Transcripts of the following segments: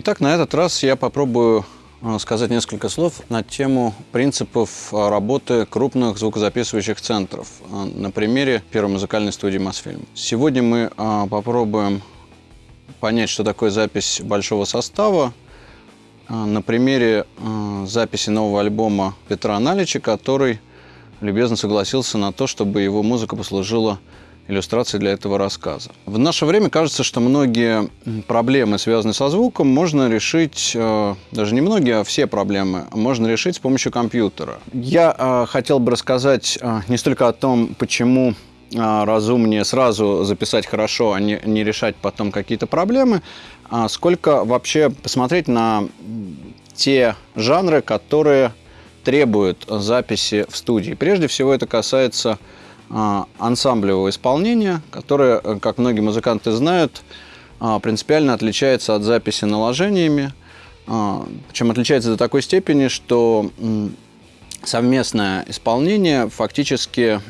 Итак, на этот раз я попробую э, сказать несколько слов на тему принципов э, работы крупных звукозаписывающих центров э, на примере первой музыкальной студии «Мосфильм». Сегодня мы попробуем понять, что такое запись большого состава на примере записи нового альбома Петра Налича, который любезно согласился на то, чтобы его музыка послужила иллюстрации для этого рассказа. В наше время кажется, что многие проблемы, связанные со звуком, можно решить, э, даже не многие, а все проблемы, можно решить с помощью компьютера. Я э, хотел бы рассказать э, не столько о том, почему разумнее сразу записать хорошо, а не, не решать потом какие-то проблемы, а сколько вообще посмотреть на те жанры, которые требуют записи в студии. Прежде всего это касается ансамблевого исполнения, которое, э, как многие музыканты знают, а, принципиально отличается от записи наложениями. А, Причем отличается до такой степени, что совместное исполнение фактически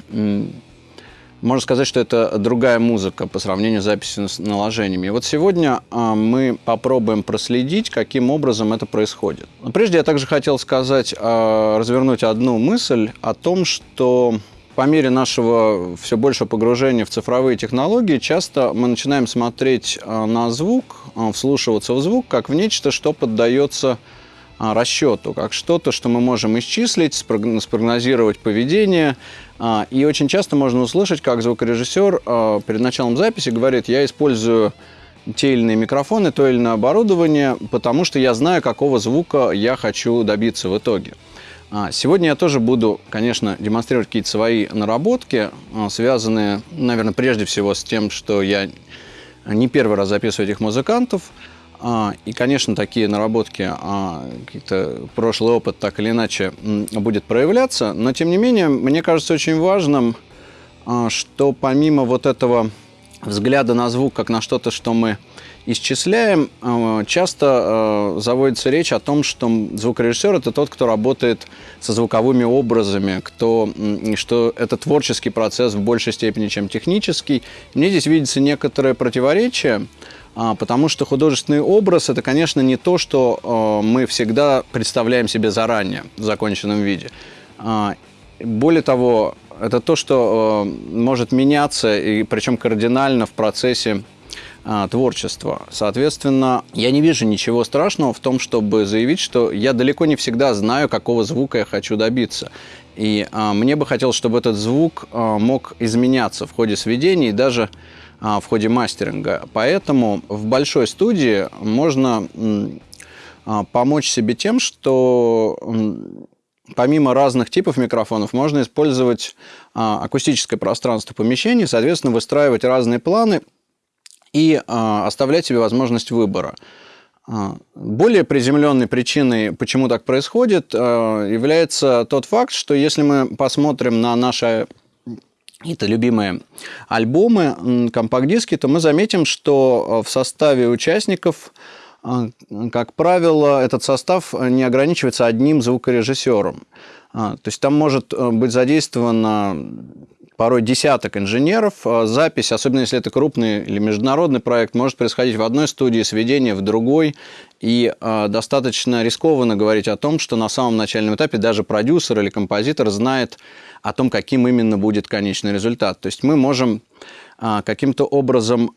можно сказать, что это другая музыка по сравнению с записью с наложениями. И вот сегодня мы попробуем проследить, каким образом это происходит. Но прежде я также хотел сказать, развернуть одну мысль о том, что по мере нашего все большего погружения в цифровые технологии, часто мы начинаем смотреть а, на звук, а, вслушиваться в звук, как в нечто, что поддается а, расчету, как что-то, что мы можем исчислить, спрогнозировать поведение. И очень часто можно услышать, как звукорежиссер перед началом записи говорит, я использую те или иные микрофоны, то или иное оборудование, потому что я знаю, какого звука я хочу добиться в итоге. А, сегодня я тоже буду, конечно, демонстрировать какие-то свои наработки, а, связанные, наверное, прежде всего с тем, что я не первый раз записываю этих музыкантов. А, и, конечно, такие наработки, какие-то прошлый опыт так или иначе будет проявляться. Но, тем не менее, мне кажется очень важным, что помимо вот этого взгляда на звук как на что-то, что мы исчисляем, э, часто э, заводится речь о том, что звукорежиссер – это тот, кто работает со звуковыми образами, кто, что это творческий процесс в большей степени, чем технический. Мне здесь видится некоторое противоречие, а, потому что художественный образ – это, конечно, не то, что э, мы всегда представляем себе заранее в законченном виде. А, более того, это то, что может меняться, и причем кардинально в процессе а, творчества. Соответственно, я не вижу ничего страшного в том, чтобы заявить, что я далеко не всегда знаю, какого звука я хочу добиться. И а, мне бы хотелось, чтобы этот звук а, мог изменяться в ходе сведений, даже в ходе мастеринга. Поэтому в большой студии можно помочь себе тем, что помимо разных типов микрофонов, можно использовать акустическое пространство помещения, соответственно, выстраивать разные планы и а, оставлять себе возможность выбора. А, более приземленной причиной, почему так происходит, а, является тот факт, что если мы посмотрим на наши какие-то любимые альбомы, компакт-диски, то мы заметим, что в составе участников, как правило, этот состав не ограничивается одним звукорежиссером. То есть там может э, быть задействовано порой десяток инженеров. А запись, особенно если это крупный или международный проект, может происходить в одной студии, сведение в другой. И достаточно рискованно говорить о том, что на самом начальном этапе даже продюсер или композитор знает о том, каким именно будет конечный результат. То есть мы можем каким-то образом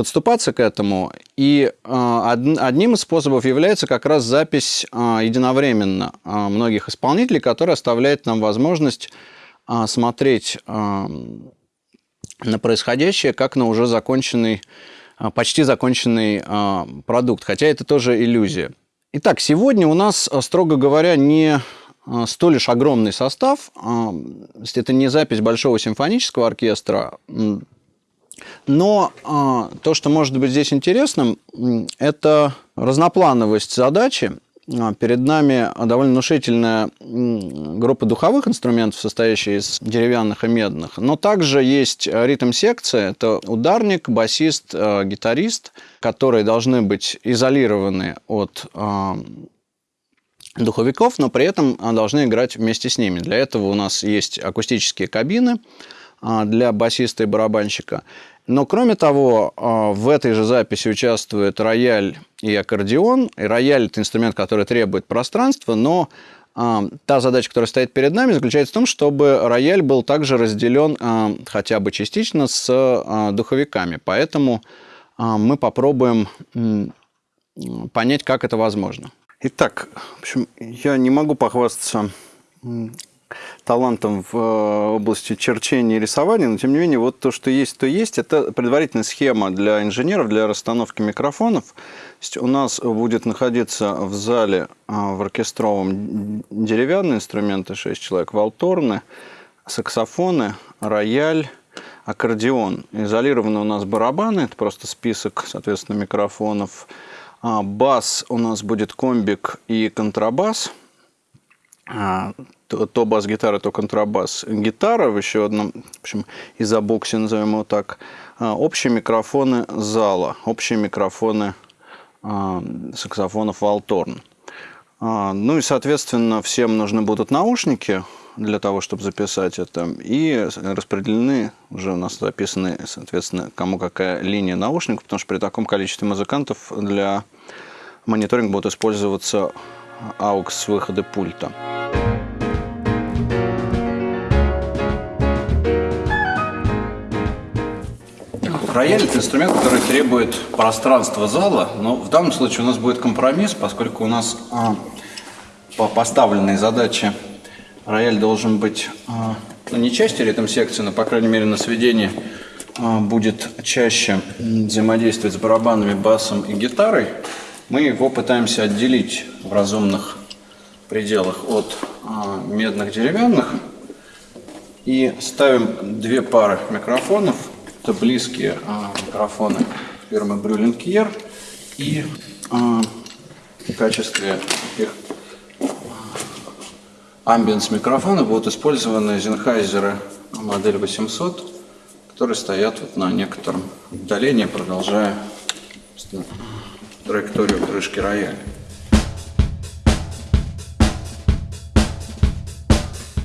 подступаться к этому. И одним из способов является как раз запись единовременно многих исполнителей, которая оставляет нам возможность а, смотреть а, на происходящее как на уже законченный, а, почти законченный продукт, хотя это тоже иллюзия. Итак, сегодня у нас, строго говоря, не столь лишь огромный состав, это не запись большого симфонического оркестра, но то, что может быть здесь интересным, это разноплановость задачи, а, перед нами довольно внушительная группа духовых инструментов, состоящая из деревянных и медных, но также есть ритм-секция, это ударник, басист, а, гитарист, которые должны быть изолированы от а, духовиков, но при этом должны играть вместе с ними. Для этого у нас есть акустические кабины для басиста и барабанщика. Но кроме того, в этой же записи участвует рояль и аккордеон. И рояль – это инструмент, который требует пространства, но та задача, которая стоит перед нами, заключается в том, чтобы рояль был также разделен хотя бы частично с духовиками. Поэтому мы попробуем понять, как это возможно. Итак, в общем, я не могу похвастаться талантом в э, области черчения и рисования, но тем не менее вот то, что есть, то есть. Это предварительная схема для инженеров, для расстановки микрофонов. У нас будет находиться в зале а, в оркестровом деревянные инструменты, 6 человек, валторны, саксофоны, рояль, аккордеон. Изолированы у нас барабаны, это просто список, соответственно, микрофонов. А, бас у нас будет комбик и контрабас. А, то, то бас-гитара, то контрабас. Гитара в еще одном, в общем, изобоксе, назовем его так. А, общие микрофоны зала, общие микрофоны саксофонов Валторн. Ну и, соответственно, всем нужны будут наушники для того, чтобы записать это. И распределены, уже у нас записаны, соответственно, кому какая линия наушников, потому что при таком количестве музыкантов для мониторинга будут использоваться выхода пульта. Рояль – это инструмент, который требует пространства зала, но в данном случае у нас будет компромисс, поскольку у нас а, по поставленной задаче рояль должен быть а, ну, не частью ритм-секции, но, по крайней мере, на сведении а, будет чаще взаимодействовать с барабанами, басом и гитарой, мы его пытаемся отделить в разумных пределах от а, медных деревянных и ставим две пары микрофонов. Это близкие микрофоны фирмы Брюлинг и в качестве их амбиенс микрофона будут использованы Sennheiser модель 800, которые стоят вот на некотором удалении, продолжая траекторию крышки рояля.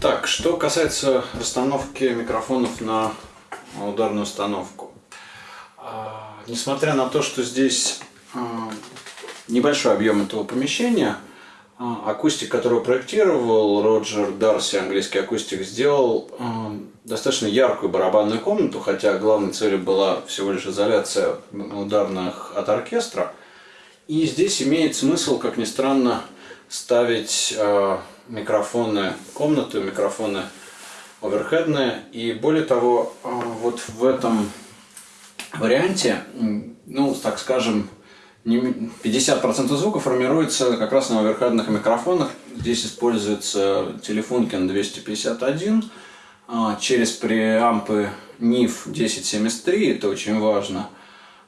Так, что касается расстановки микрофонов на ударную установку. А, несмотря на то, что здесь а, небольшой объем этого помещения, а, акустик, который проектировал Роджер Дарси, английский акустик, сделал достаточно яркую барабанную комнату, хотя главной целью была всего лишь изоляция ударных от оркестра. И здесь имеет смысл, как ни странно, ставить микрофоны комнаты, микрофоны оверхедные. И более того, э, вот в этом варианте, ну, так скажем, 50% звука формируется как раз на оверхедных микрофонах. Здесь используется телефонкин 251 а, через преампы NIF 1073, это очень важно,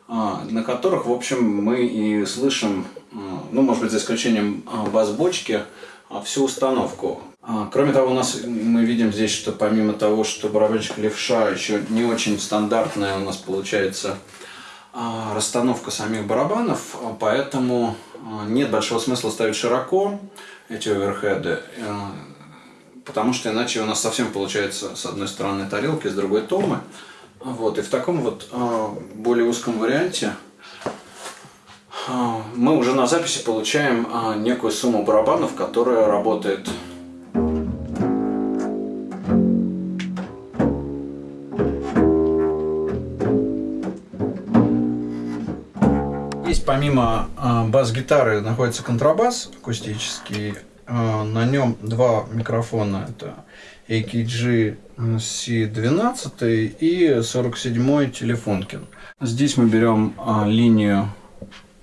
а, на которых, в общем, мы и слышим, а, ну, может быть, за исключением бас-бочки, всю установку. Кроме того, у нас мы видим здесь, что помимо того, что барабанщик левша еще не очень стандартная у нас получается а, расстановка самих барабанов, а, поэтому а, нет большого смысла ставить широко эти оверхеды, потому что иначе у нас совсем получается с одной стороны тарелки, с другой томы. Вот, и в таком вот более узком варианте мы уже на записи получаем некую сумму барабанов, которая работает помимо э, бас-гитары находится контрабас акустический. Э, на нем два микрофона. Это AKG C12 и 47 телефонкин. Здесь мы берем э, линию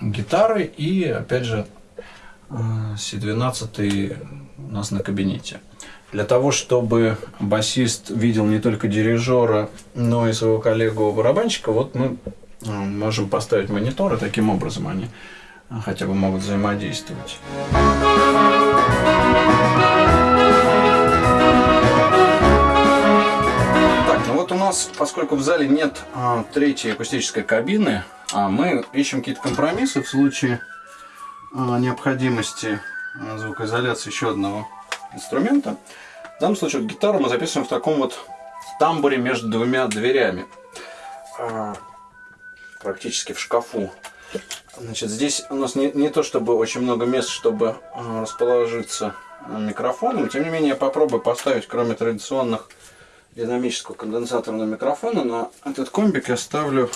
гитары и опять же C12 у нас на кабинете. Для того, чтобы басист видел не только дирижера, но и своего коллегу-барабанщика, вот мы можем поставить мониторы, таким образом они а, хотя бы могут взаимодействовать. Так, ну вот у нас, поскольку в зале нет а, третьей акустической кабины, а мы ищем какие-то компромиссы в случае а, необходимости а, звукоизоляции еще одного инструмента. В данном случае вот, гитару мы записываем в таком вот тамбуре между двумя дверями. Практически в шкафу. Значит, здесь у нас не, не то чтобы очень много мест, чтобы а, расположиться микрофоном. Тем не менее, я попробую поставить, кроме традиционных динамического конденсаторного микрофона, на этот комбик я ставлю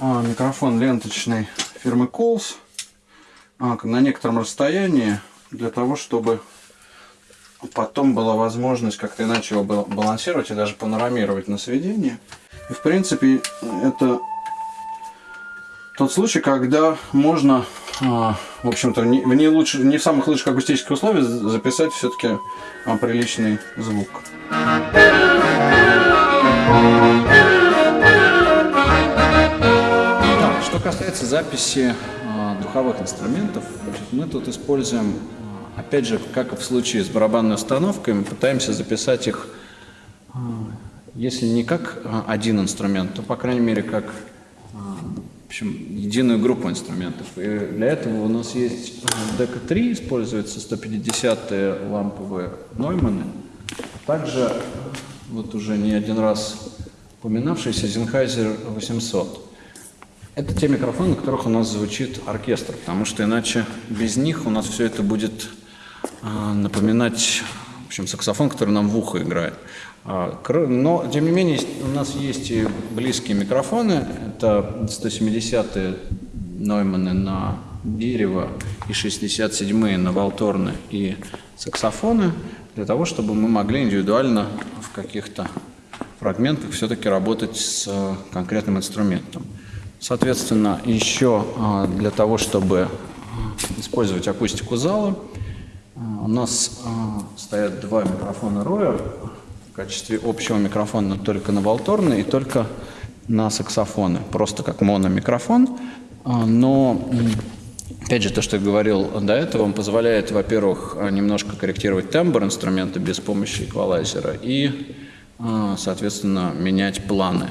а, микрофон ленточный фирмы Coles а, на некотором расстоянии для того, чтобы потом была возможность как-то иначе его балансировать и даже панорамировать на сведение. И в принципе это тот случай, когда можно, а, в общем-то, в, не, не в самых лучших акустических условиях записать все-таки а, приличный звук. Что касается записи а, духовых инструментов, мы тут используем Опять же, как и в случае с барабанной установкой, мы пытаемся записать их, если не как один инструмент, то, по крайней мере, как в общем, единую группу инструментов. И для этого у нас есть дека-3, используются 150-е ламповые Нойманы. Также, вот уже не один раз упоминавшийся Sennheiser 800. Это те микрофоны, на которых у нас звучит оркестр, потому что иначе без них у нас все это будет а, напоминать в общем, саксофон, который нам в ухо играет. А, но, тем не менее, у нас есть и близкие микрофоны. Это 170-е Нойманы на дерево и 67-е на волторны и саксофоны, для того, чтобы мы могли индивидуально в каких-то фрагментах все-таки работать с конкретным инструментом. Соответственно, еще а, для того, чтобы использовать акустику зала, у нас стоят два микрофона Royer в качестве общего микрофона только на волторны и только на саксофоны, просто как мономикрофон. А, но, опять же, то, что я говорил до этого, он позволяет, во-первых, немножко корректировать тембр инструмента без помощи эквалайзера и, а, соответственно, менять планы,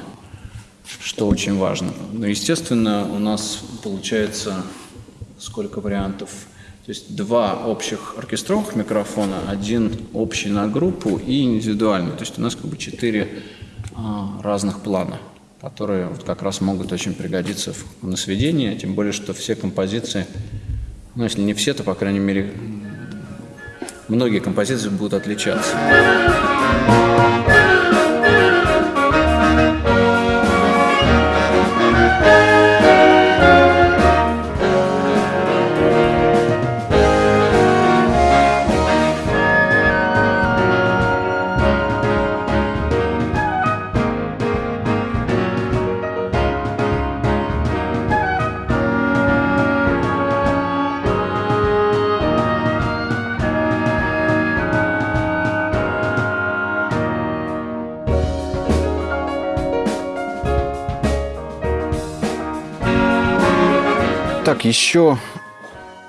что очень важно. Но, естественно, у нас получается сколько вариантов – то есть два общих оркестровых микрофона, один общий на группу и индивидуальный. То есть у нас как бы четыре а, разных плана, которые вот как раз могут очень пригодиться в, на сведении, тем более, что все композиции, ну если не все, то по крайней мере многие композиции будут отличаться. Так, еще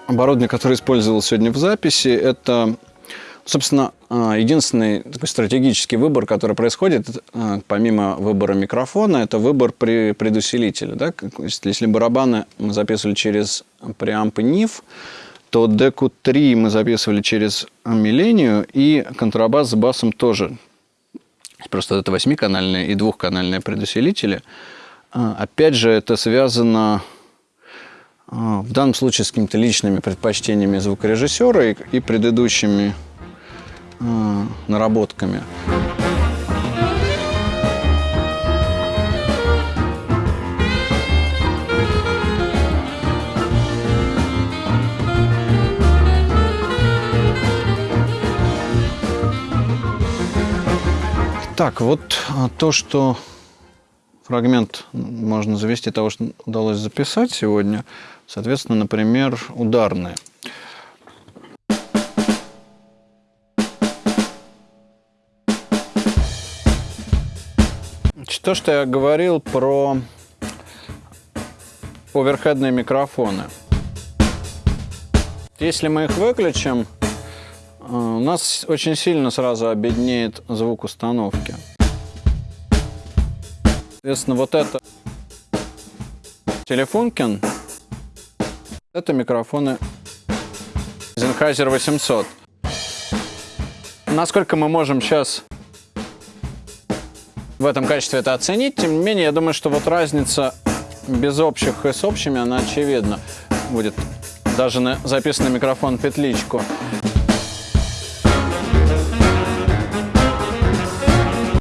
оборудование, которое использовал сегодня в записи, это, собственно, а, единственный такой стратегический выбор, который происходит, а, помимо выбора микрофона, это выбор при предусилителе. Да? Если барабаны мы записывали через преампы NIF, то деку 3 мы записывали через милению, и контрабас с басом тоже. Просто это восьмиканальные и двухканальные предусилители. А, опять же, это связано в данном случае с какими-то личными предпочтениями звукорежиссера и, и предыдущими э, наработками. Так, вот то, что фрагмент можно завести того, что удалось записать сегодня. Соответственно, например, ударные. То, что я говорил про оверхедные микрофоны. Если мы их выключим, э, у нас очень сильно сразу обеднеет звук установки. Соответственно, вот это Телефонкин, это микрофоны Sennheiser 800. Насколько мы можем сейчас в этом качестве это оценить. Тем не менее, я думаю, что вот разница без общих и с общими, она очевидна. Будет даже на записанный микрофон петличку.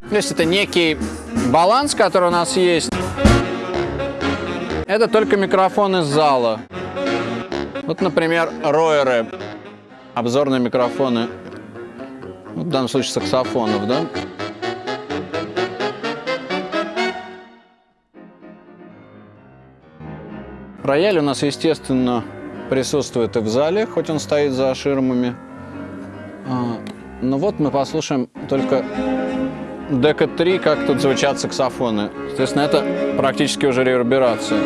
То есть это некий баланс, который у нас есть. Это только микрофон из зала. Вот, например, роеры, обзорные микрофоны, в данном случае саксофонов, да? Рояль у нас, естественно, присутствует и в зале, хоть он стоит за ширмами. А, но вот мы послушаем только дека 3, как тут звучат саксофоны. Соответственно, это практически уже реверберация.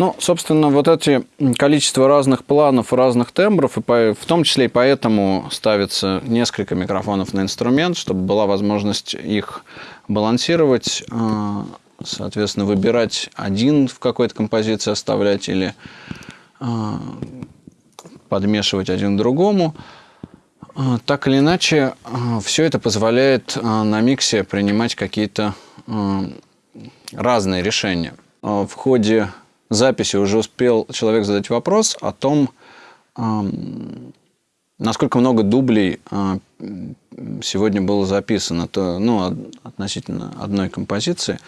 Ну, собственно, вот эти количество разных планов, разных тембров, и по, в том числе и поэтому ставится несколько микрофонов на инструмент, чтобы была возможность их балансировать, а, соответственно, выбирать один в какой-то композиции оставлять или а, подмешивать один к другому. А, так или иначе, все это позволяет на миксе принимать какие-то разные решения. В ходе записи уже успел человек задать вопрос о том, насколько много дублей а, сегодня было записано, то, ну, относительно одной композиции.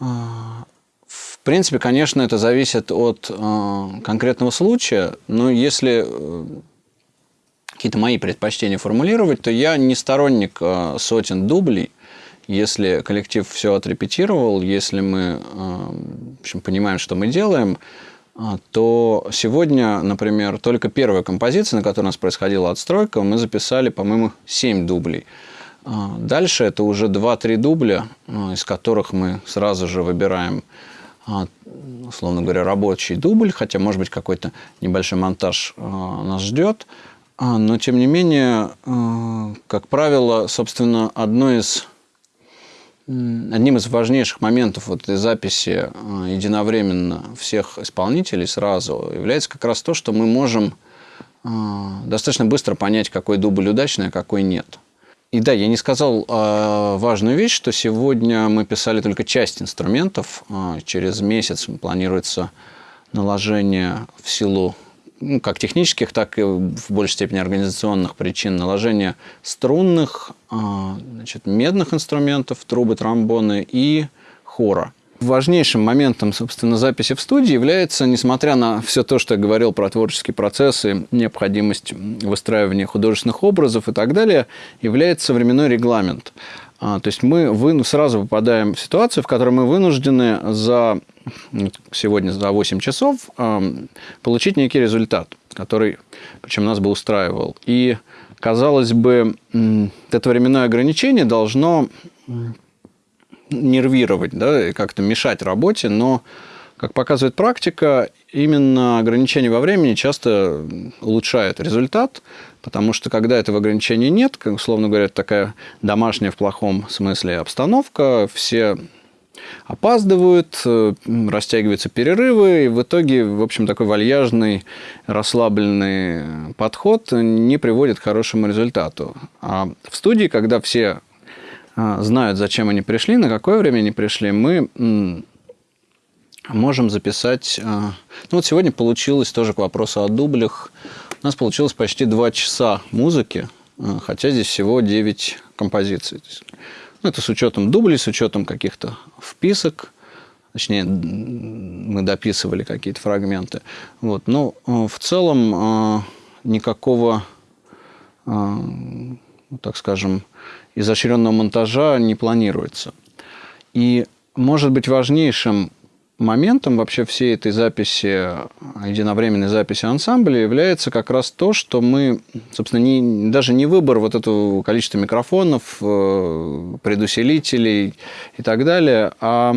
А, в принципе, конечно, это зависит от а, конкретного случая, но если э, какие-то мои предпочтения формулировать, то я не сторонник сотен дублей – если коллектив все отрепетировал, если мы э, в общем, понимаем, что мы делаем, э, то сегодня, например, только первая композиция, на которой у нас происходила отстройка, мы записали, по-моему, 7 дублей. Э, дальше это уже 2-3 дубля, из которых мы сразу же выбираем, условно говоря, рабочий дубль, хотя, может быть, какой-то небольшой монтаж нас ждет. Но, тем не менее, как правило, собственно, одно из Одним из важнейших моментов вот этой записи э, единовременно всех исполнителей сразу является как раз то, что мы можем э, достаточно быстро понять, какой дубль удачный, а какой нет. И да, я не сказал э, важную вещь, что сегодня мы писали только часть инструментов. Через месяц планируется наложение в силу ну, как технических, так и в большей степени организационных причин наложения струнных, а, значит, медных инструментов, трубы, тромбоны и хора. Важнейшим моментом, собственно, записи в студии является, несмотря на все то, что я говорил про творческие процессы, необходимость выстраивания художественных образов и так далее, является временной регламент. А, то есть мы вы, сразу попадаем в ситуацию, в которой мы вынуждены за сегодня за 8 часов получить некий результат, который, причем нас бы устраивал. И, казалось бы, это временное ограничение должно нервировать, да, как-то мешать работе, но, как показывает практика, именно ограничение во времени часто улучшает результат, потому что когда этого ограничения нет, как, условно говоря, такая домашняя в плохом смысле обстановка, все опаздывают, растягиваются перерывы, и в итоге, в общем, такой вальяжный, расслабленный подход не приводит к хорошему результату. А в студии, когда все э, знают, зачем они пришли, на какое время они пришли, мы можем записать... Э, ну вот сегодня получилось тоже к вопросу о дублях. У нас получилось почти два часа музыки, хотя здесь всего 9 композиций. Ну, это с учетом дублей, с учетом каких-то вписок. Точнее, мы дописывали какие-то фрагменты. Вот. Но э, в целом э, никакого, э, ну, так скажем, изощренного монтажа не планируется. И может быть важнейшим моментом вообще всей этой записи, единовременной записи ансамбля является как раз то, что мы, собственно, не, даже не выбор вот этого количества микрофонов, э, предусилителей и так далее, а а,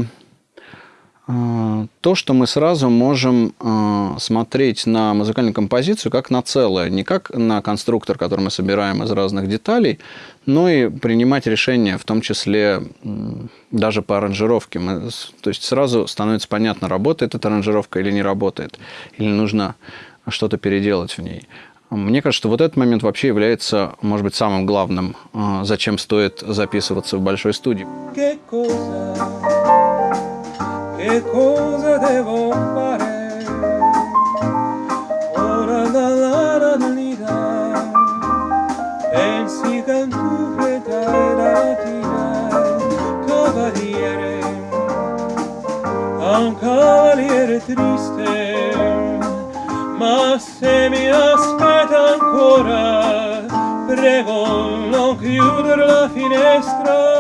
то, что мы сразу можем а, смотреть на музыкальную композицию как на целое, не как на конструктор, который мы собираем из разных деталей, но и принимать решения, в том числе даже по аранжировке. Мы, то есть сразу становится понятно, работает эта аранжировка или не работает, или нужно что-то переделать в ней. Мне кажется, что вот этот момент вообще является, может быть, самым главным, а, зачем стоит записываться в большой студии. Che cosa, che devo fare? Ora la la la la li da, e si cantufe da cavaliere, a un cavaliere triste, ma se mi aspetta ancora, prego non chiudere la finestra.